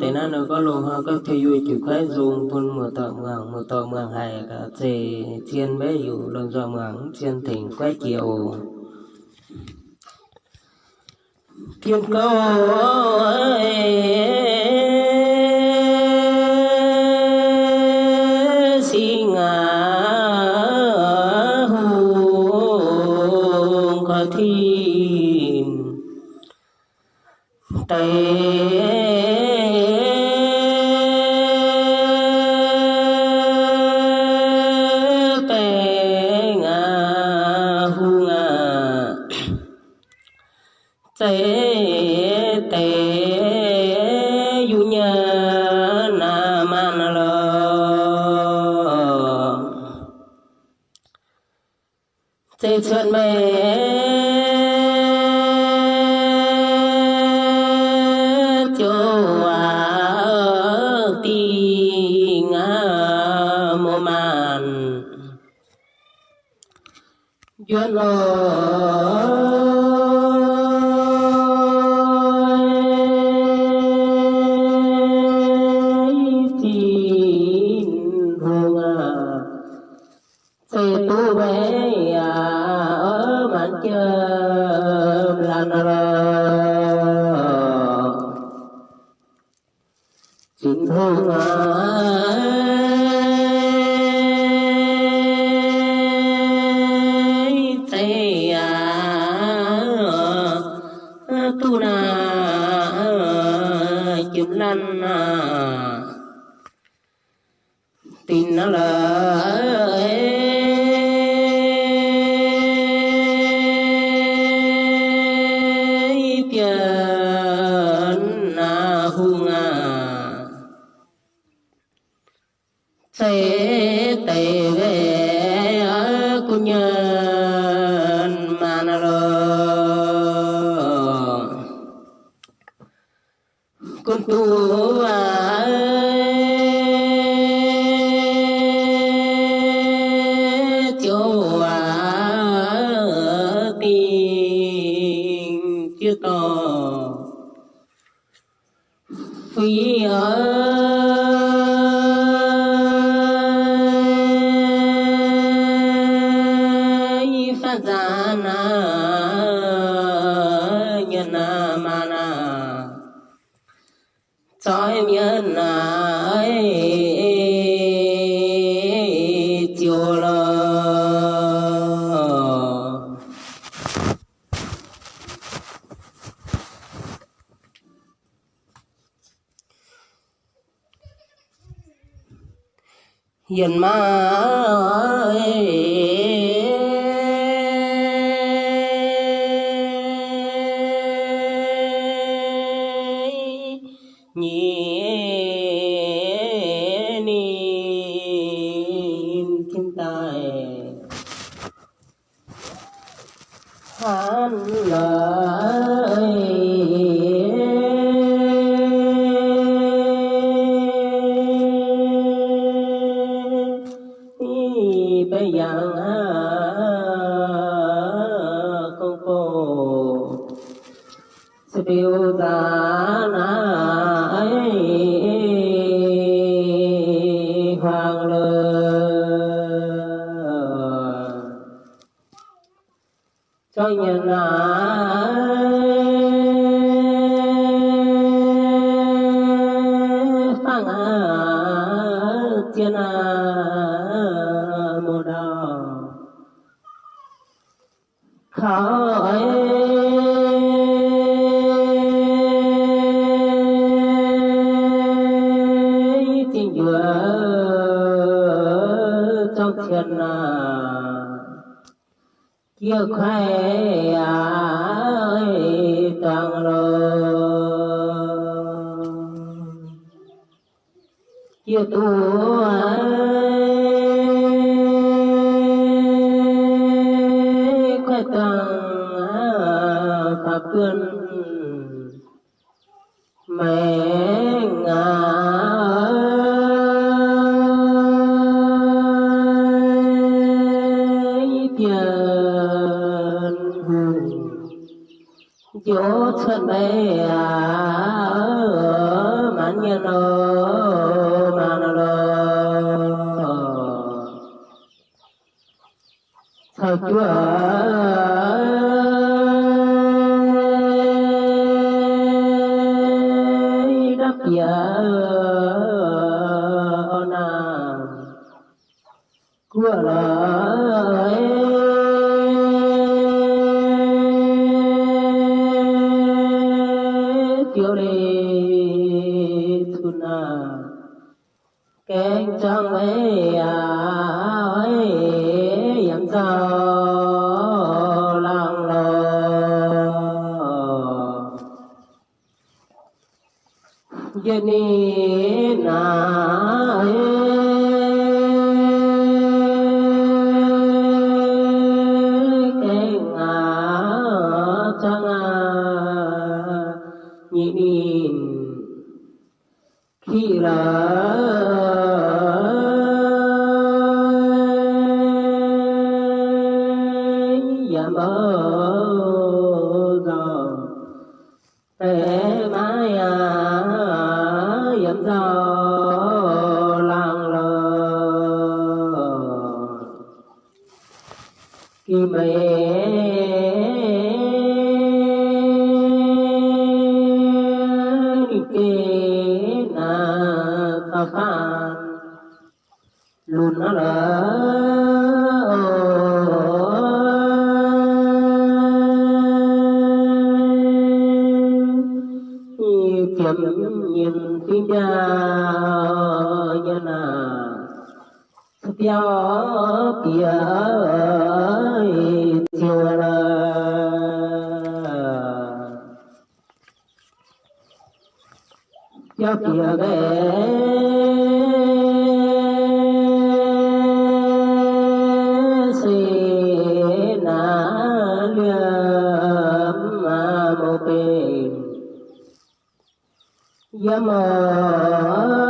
tế na nó có lô ha các thầy vui chịu khai dùng phun mưa tờ mường mưa tờ mường hài cả chê chiên bé dụ lần do mường chiên thỉnh quay chiều kiên câu ơi! Si ngà tây tây tây du nhà na man lo tây chuyện mê. Cho à ti ngà mô man. Duyên ơi na nhân na ma na cho em nhân ấy chiều lo hiền ma ơi cho nhân ái phang thiên mô đào khỏi kia tu ơi khoe pháp cơn mẹ ngà tiền hùng. ya ona. Kuala. یما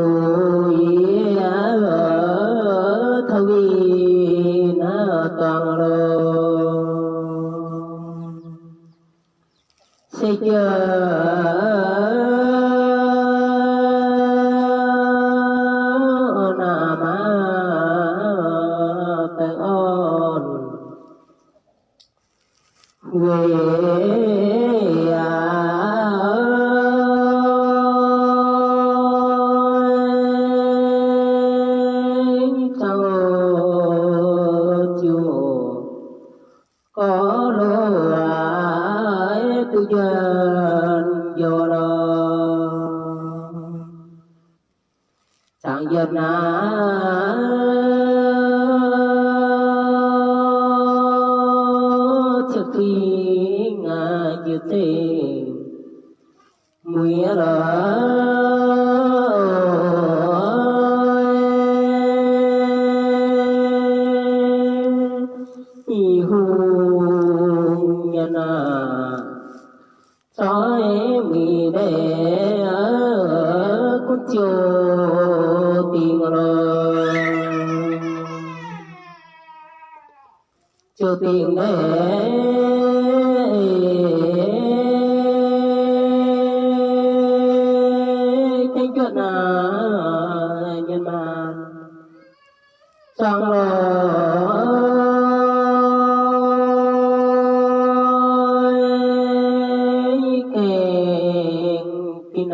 người à.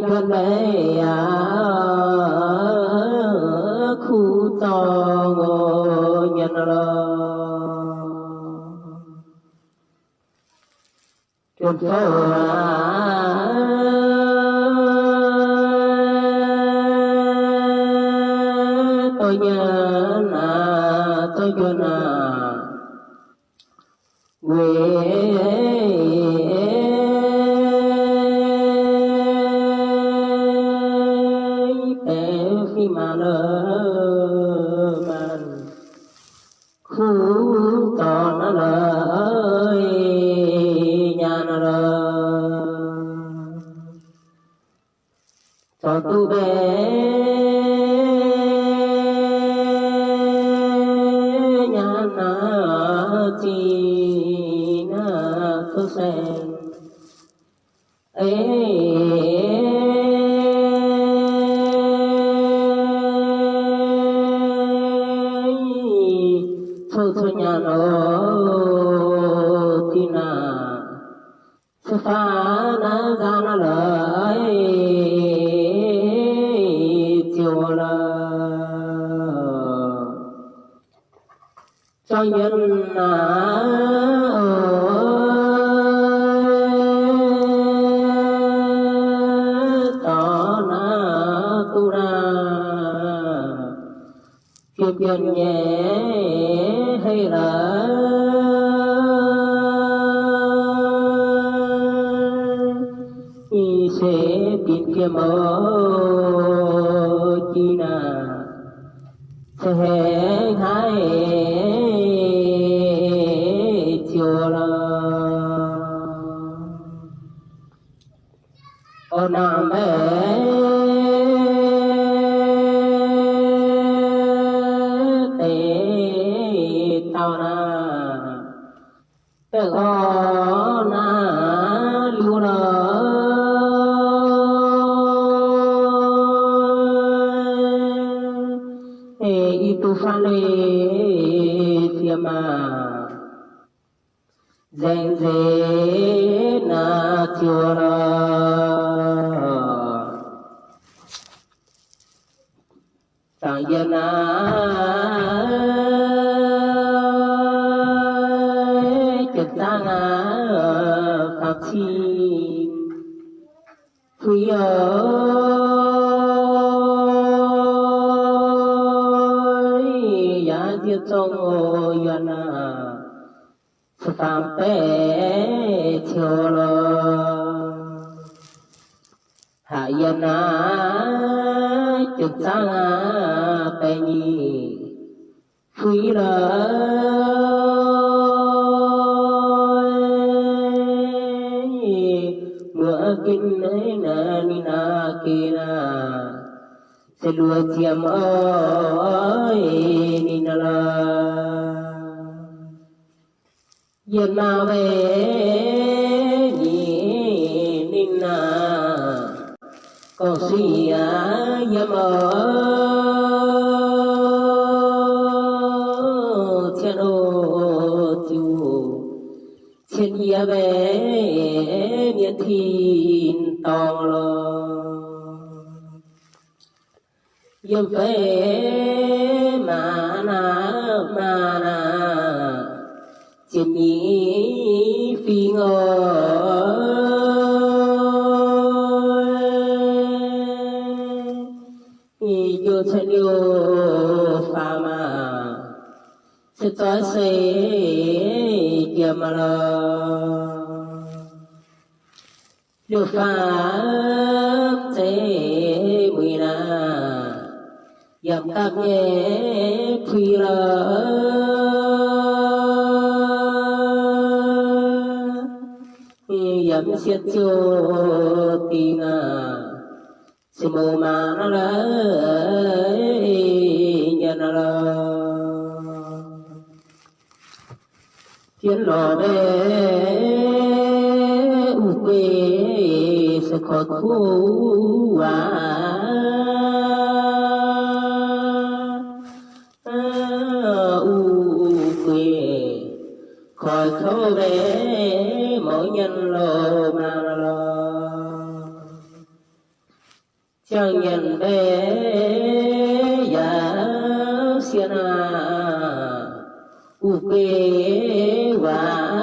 chẳng thân bé à khu to ngô nhân lo chuột phô cho cho nhân na tỏ na tu ra kiếp nhân nhẹ hay là y sẽ biết kia mơ chi na sẽ hai Ờ. Tế nam mê tao na trực ta na Phật chi. Quý ơi giá diệt trong ô yên Phật phạm bế chiều lo hạ yên na trực sang tế nhi. Quý lời kin kinh na ni na kia na sẽ lùa chiêm ni na la về nhị ninh na. Có gì á yếm ở thiên ô thiên ia về miễn thiên to lo yếm về mà na mà na trên nhí phi ngồi yêu thân yêu pha mà sẽ tỏa sẽ Yamala Được pháp Thế Quỳ na dầm các nhé phi lơ dầm siết chô tì na si mô ma na chiến lò đê u quê sẽ khó thu à u quê khỏi thâu bé mỗi nhân lò mà lò chẳng nhận bé giá xiên à. U quê và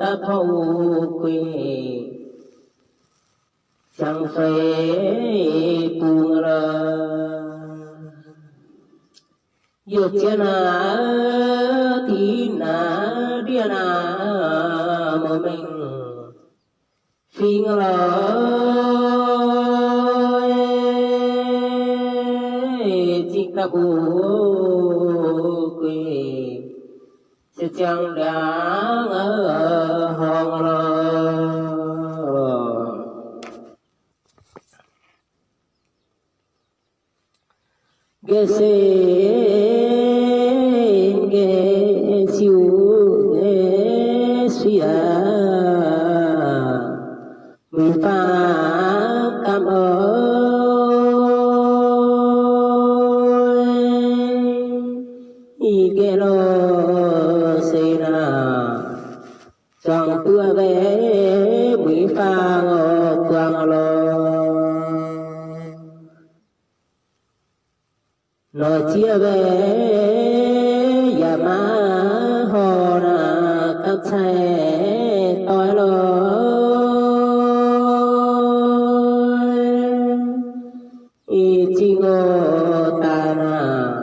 ta thâu quê chẳng phải cuồng ra yêu thiên à thì na địa na mà mình phiên lời chỉ ta bù quỳ sẽ chẳng đáng ở hòn chi ngô ta na.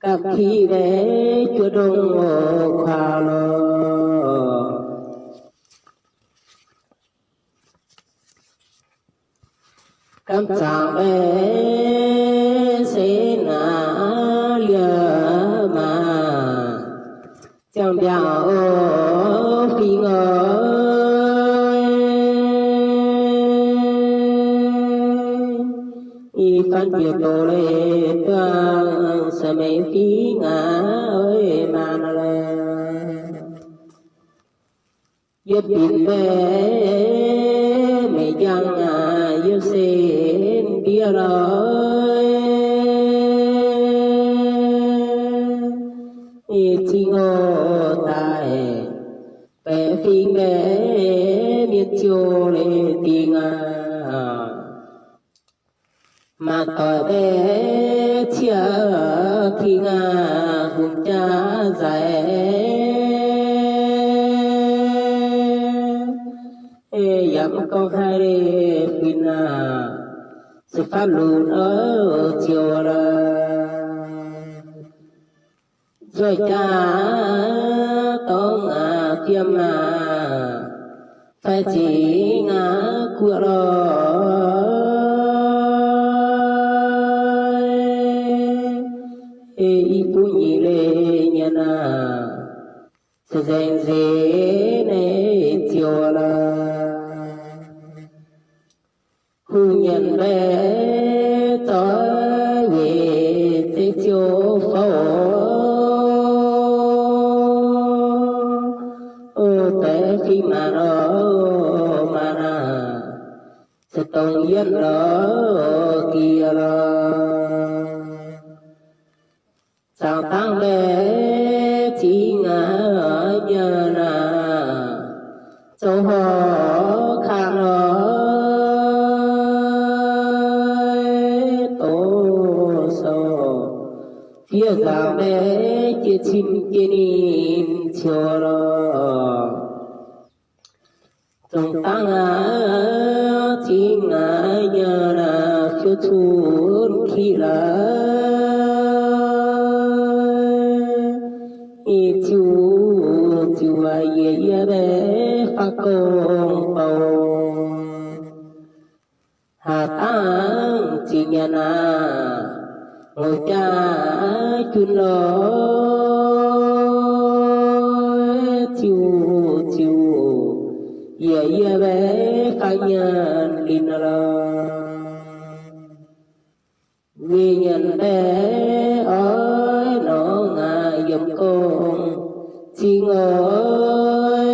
Các khi về chúa đông ngô khoa lo cảm chàng về sẽ na lừa mà chẳng bảo phi ngô y phân biệt đồ lệ toàn sa mê khí ngã ơi mà na lệ giúp điện về mẹ chẳng à giúp sen kia rồi. Y chi ngô tài bé phi mẹ miết chiều lệ. Mà tỏi bé chia khi nga hùng cha dài ê dặm con hai đê pin à sự phát lùn ở chiều là rồi cha tông à tiêm à phải chỉ ngã của rồi. Sẽ dành dễ này chiều là hư nhận bé tới về chiều phổ. Ô khi mà nó mà na sẽ tông yên đó kia là sao tăng bé chia chim kia nín trong tăng chỉ ngã nhờ ngồi cha chun lo ye ye bé pha nhân linh lo vì nhận bé ơi, nó ngà dòng con xin ơi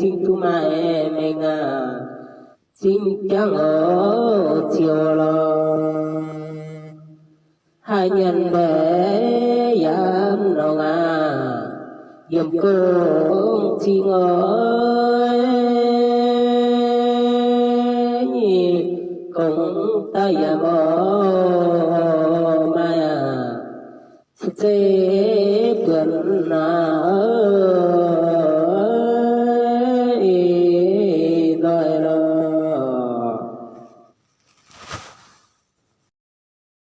xin tu mà em mình xin chẳng ở chiều lo. Hai nhân bé dám đầu ngà điểm cơ xin ơi cũng tay bỏ bo sẽ tuần nào